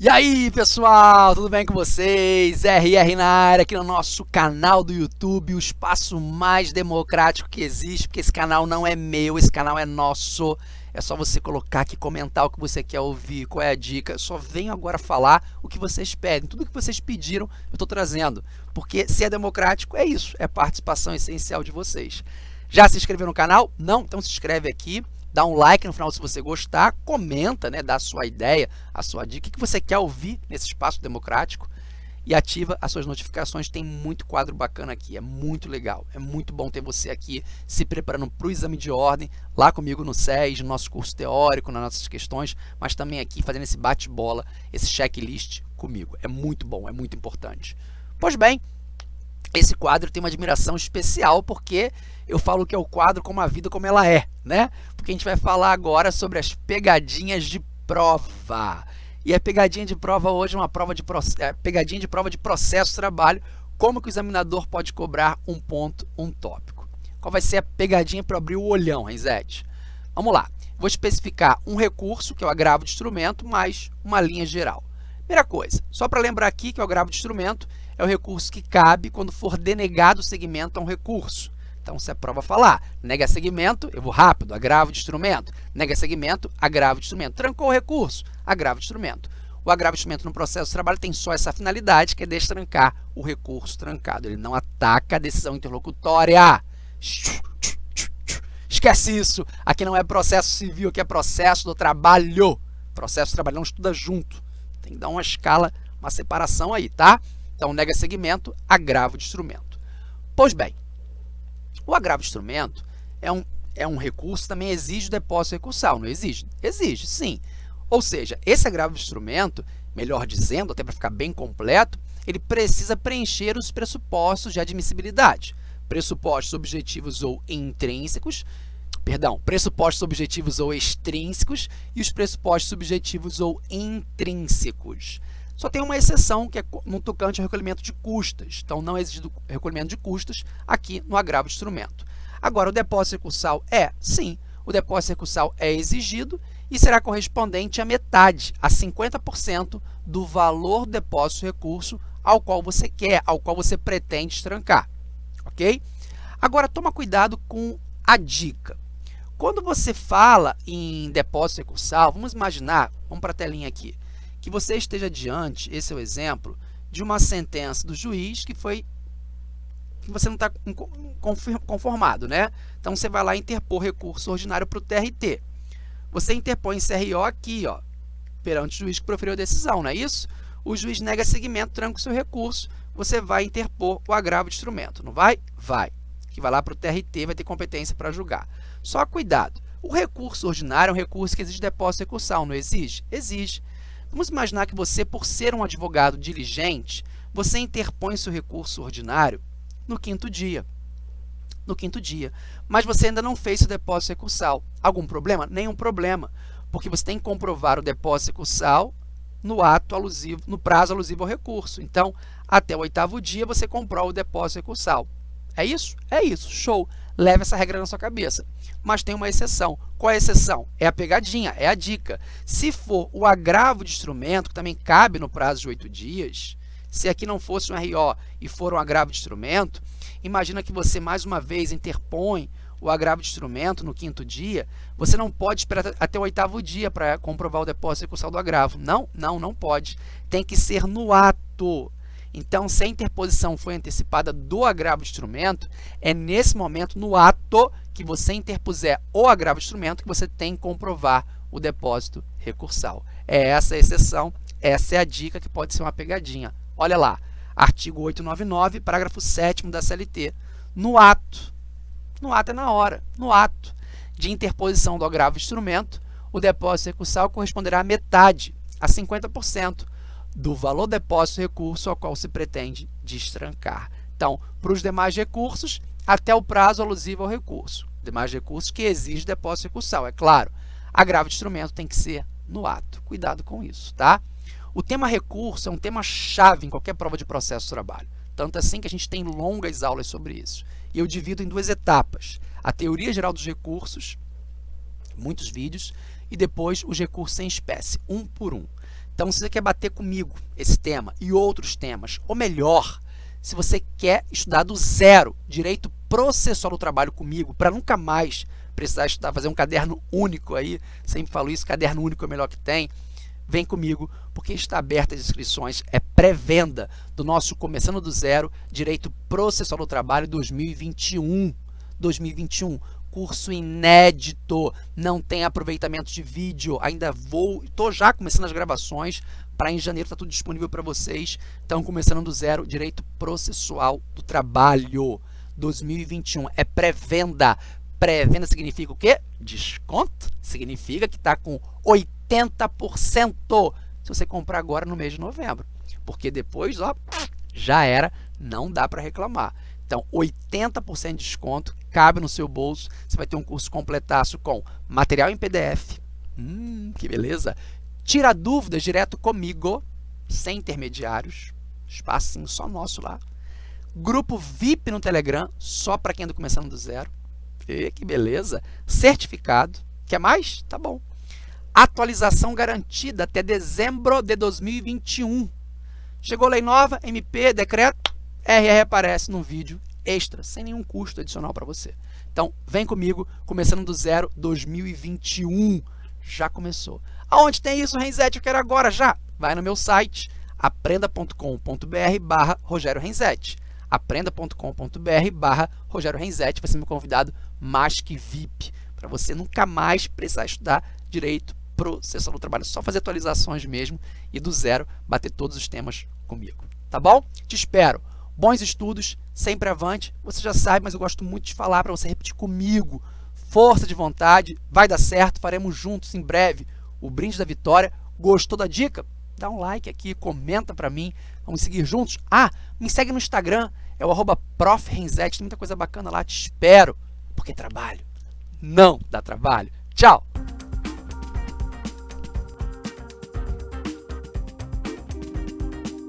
E aí pessoal, tudo bem com vocês? RR na área aqui no nosso canal do YouTube, o espaço mais democrático que existe, porque esse canal não é meu, esse canal é nosso. É só você colocar aqui, comentar o que você quer ouvir, qual é a dica. Eu só venho agora falar o que vocês pedem, tudo que vocês pediram eu estou trazendo. Porque se é democrático, é isso, é participação essencial de vocês. Já se inscreveu no canal? Não? Então se inscreve aqui dá um like no final se você gostar, comenta, né, dá a sua ideia, a sua dica, o que você quer ouvir nesse espaço democrático e ativa as suas notificações. Tem muito quadro bacana aqui, é muito legal, é muito bom ter você aqui se preparando para o exame de ordem, lá comigo no SES, no nosso curso teórico, nas nossas questões, mas também aqui fazendo esse bate-bola, esse checklist comigo. É muito bom, é muito importante. Pois bem, esse quadro tem uma admiração especial porque eu falo que é o quadro como a vida como ela é, né? Porque a gente vai falar agora sobre as pegadinhas de prova. E a pegadinha de prova hoje é uma prova de é, pegadinha de prova de processo trabalho, como que o examinador pode cobrar um ponto, um tópico. Qual vai ser a pegadinha para abrir o olhão, Renzete? Vamos lá. Vou especificar um recurso, que é o agravo de instrumento, mais uma linha geral. Primeira coisa, só para lembrar aqui que o agravo de instrumento é o recurso que cabe quando for denegado o segmento a um recurso. Então, se a prova falar nega segmento, eu vou rápido, agravo de instrumento. Nega segmento, agravo de instrumento. Trancou o recurso, agravo de instrumento. O agravo de instrumento no processo de trabalho tem só essa finalidade, que é destrancar o recurso trancado. Ele não ataca a decisão interlocutória. Esquece isso. Aqui não é processo civil, aqui é processo do trabalho. Processo do trabalho não estuda junto. Tem que dar uma escala, uma separação aí, tá? Então, nega segmento, agravo de instrumento. Pois bem, o agravo de instrumento é um, é um recurso também exige depósito recursal, não exige? Exige, sim. Ou seja, esse agravo de instrumento, melhor dizendo, até para ficar bem completo, ele precisa preencher os pressupostos de admissibilidade. Pressupostos objetivos ou intrínsecos, perdão, pressupostos objetivos ou extrínsecos e os pressupostos subjetivos ou intrínsecos. Só tem uma exceção, que é no tocante ao recolhimento de custas. Então, não é exigido recolhimento de custas aqui no agravo de instrumento. Agora, o depósito recursal é? Sim, o depósito recursal é exigido e será correspondente à metade, a 50% do valor do depósito recurso ao qual você quer, ao qual você pretende estrancar, ok? Agora, toma cuidado com a dica. Quando você fala em depósito recursal, vamos imaginar, vamos para a telinha aqui, que você esteja diante, esse é o exemplo, de uma sentença do juiz que foi que você não está conformado, né? Então, você vai lá interpor recurso ordinário para o TRT. Você interpõe CRO aqui, ó, perante o juiz que proferiu a decisão, não é isso? O juiz nega seguimento, tranca o seu recurso, você vai interpor o agravo de instrumento, não vai? Vai. Que vai lá para o TRT, vai ter competência para julgar. Só cuidado, o recurso ordinário é um recurso que exige depósito recursal, não exige? Exige. Vamos imaginar que você, por ser um advogado diligente, você interpõe seu recurso ordinário no quinto dia. No quinto dia. Mas você ainda não fez o depósito recursal. Algum problema? Nenhum problema, porque você tem que comprovar o depósito recursal no ato alusivo, no prazo alusivo ao recurso. Então, até o oitavo dia, você comprova o depósito recursal. É isso? É isso. Show. Leve essa regra na sua cabeça. Mas tem uma exceção. Qual é a exceção? É a pegadinha, é a dica. Se for o agravo de instrumento, que também cabe no prazo de oito dias, se aqui não fosse um RO e for um agravo de instrumento, imagina que você mais uma vez interpõe o agravo de instrumento no quinto dia, você não pode esperar até o oitavo dia para comprovar o depósito recursal do agravo. Não, não, não pode. Tem que ser no ato. Então, se a interposição foi antecipada do agravo de instrumento, é nesse momento, no ato que você interpuser o agravo de instrumento, que você tem que comprovar o depósito recursal. É essa a exceção, essa é a dica que pode ser uma pegadinha. Olha lá, artigo 899, parágrafo 7 da CLT. No ato, no ato é na hora, no ato de interposição do agravo de instrumento, o depósito recursal corresponderá a metade, a 50%, do valor depósito recurso ao qual se pretende destrancar. Então, para os demais recursos, até o prazo alusivo ao recurso. Demais recursos que exige depósito recursal, é claro. Agravo de instrumento tem que ser no ato. Cuidado com isso, tá? O tema recurso é um tema chave em qualquer prova de processo de trabalho. Tanto assim que a gente tem longas aulas sobre isso. E eu divido em duas etapas. A teoria geral dos recursos, muitos vídeos, e depois os recursos em espécie, um por um. Então, se você quer bater comigo esse tema e outros temas, ou melhor, se você quer estudar do zero direito processual do trabalho comigo, para nunca mais precisar estudar, fazer um caderno único aí, sempre falo isso, caderno único é o melhor que tem, vem comigo, porque está aberta as inscrições, é pré-venda do nosso Começando do Zero, Direito Processual do Trabalho 2021. 2021, curso inédito, não tem aproveitamento de vídeo, ainda vou, estou já começando as gravações, para em janeiro está tudo disponível para vocês, então começando do zero, Direito Processual do Trabalho. 2021, é pré-venda, pré-venda significa o quê? Desconto, significa que está com 80% se você comprar agora no mês de novembro, porque depois, ó, já era, não dá para reclamar. Então, 80% de desconto, cabe no seu bolso. Você vai ter um curso completaço com material em PDF. Hum, que beleza! Tira dúvidas direto comigo, sem intermediários. Espacinho só nosso lá. Grupo VIP no Telegram, só para quem está começando do zero. E, que beleza! Certificado. Quer mais? Tá bom. Atualização garantida até dezembro de 2021. Chegou lei nova, MP, decreto, RR aparece no vídeo extra, sem nenhum custo adicional para você. Então, vem comigo, começando do zero 2021. Já começou. Aonde tem isso, Renzetti? Eu quero agora, já. Vai no meu site, aprenda.com.br barra Rogério Renzetti. aprenda.com.br barra Rogério Renzetti. Vai ser meu convidado mais que VIP, para você nunca mais precisar estudar direito processual do trabalho. Só fazer atualizações mesmo e do zero bater todos os temas comigo. Tá bom? Te espero. Bons estudos, sempre avante. Você já sabe, mas eu gosto muito de falar para você repetir comigo. Força de vontade, vai dar certo, faremos juntos em breve o brinde da vitória. Gostou da dica? Dá um like aqui, comenta para mim. Vamos seguir juntos. Ah, me segue no Instagram, é o arroba tem muita coisa bacana lá, te espero, porque trabalho não dá trabalho. Tchau!